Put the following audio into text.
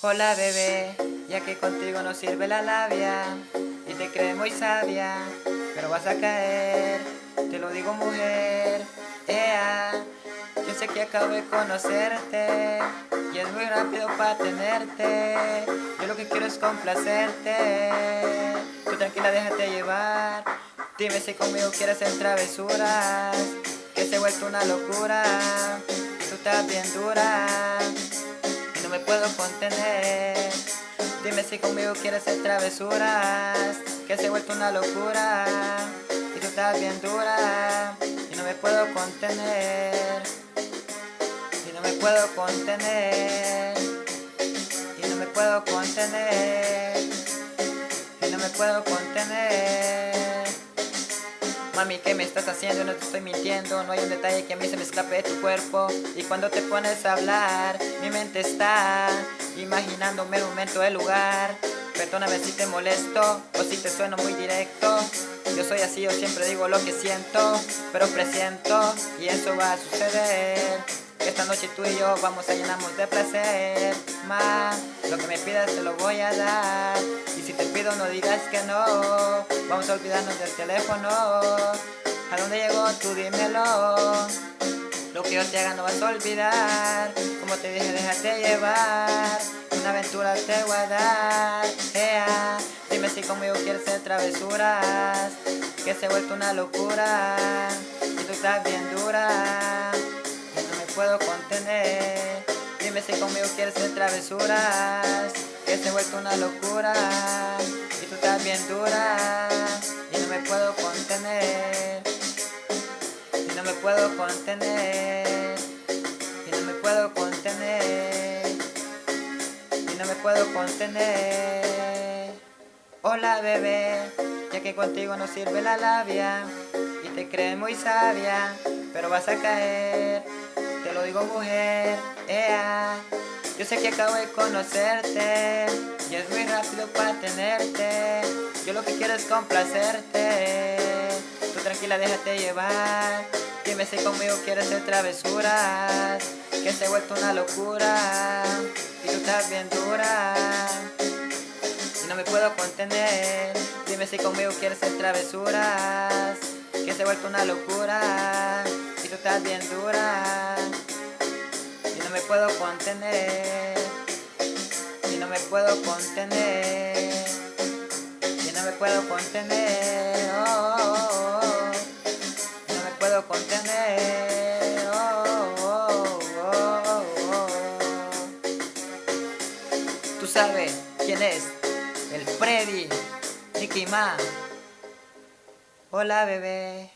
Hola bebé, ya que contigo no sirve la labia y te crees muy sabia, pero vas a caer, te lo digo mujer, ea, yo sé que acabo de conocerte y es muy rápido para tenerte, yo lo que quiero es complacerte, tú tranquila déjate llevar, dime si conmigo quieres hacer travesuras, que se ha vuelto una locura, tú estás bien dura puedo contener. Dime si conmigo quieres hacer travesuras Que se ha vuelto una locura Y tú estás bien dura Y no me puedo contener. Y no me puedo contener Y no me puedo contener Y no me puedo contener Mami, ¿qué me estás haciendo? No te estoy mintiendo No hay un detalle que a mí se me escape de tu cuerpo Y cuando te pones a hablar Mi mente está Imaginándome el momento, el lugar. Perdóname si te molesto O si te sueno muy directo. Yo soy así, yo siempre digo lo que siento Pero presiento Y eso va a suceder. Esta noche tú y yo vamos a llenarnos de placer. Más, lo que me pidas te lo voy a dar. Y si te pido no digas que no Vamos a olvidarnos del teléfono. ¿A dónde llegó? Tú dímelo. Lo que yo te haga no vas a olvidar. Como te dije, déjate llevar. Una aventura te voy a dar. Dime si conmigo quieres hacer travesuras. Que se ha vuelto una locura. Y tú estás bien dura. Puedo contener. Dime si conmigo quieres hacer travesuras. Que se ha vuelto una locura. Y tú estás bien dura Y no me puedo contener Y no me puedo contener Y no me puedo contener Y no me puedo contener. Hola bebé Ya que contigo no sirve la labia Y te crees muy sabia Pero vas a caer te lo digo mujer, ea Yo sé que acabo de conocerte Y es muy rápido para tenerte. Yo lo que quiero es complacerte. Tú tranquila déjate llevar Dime si conmigo quieres hacer travesuras Que se ha vuelto una locura Y tú estás bien dura. Y no me puedo contener Dime si conmigo quieres hacer travesuras Que se ha vuelto una locura Y tú estás bien dura contener. Y no me puedo contener. Y no me puedo contener. Oh, oh, oh, no me puedo contener. Tú sabes quién es el Freddy Nicky Ma hola bebé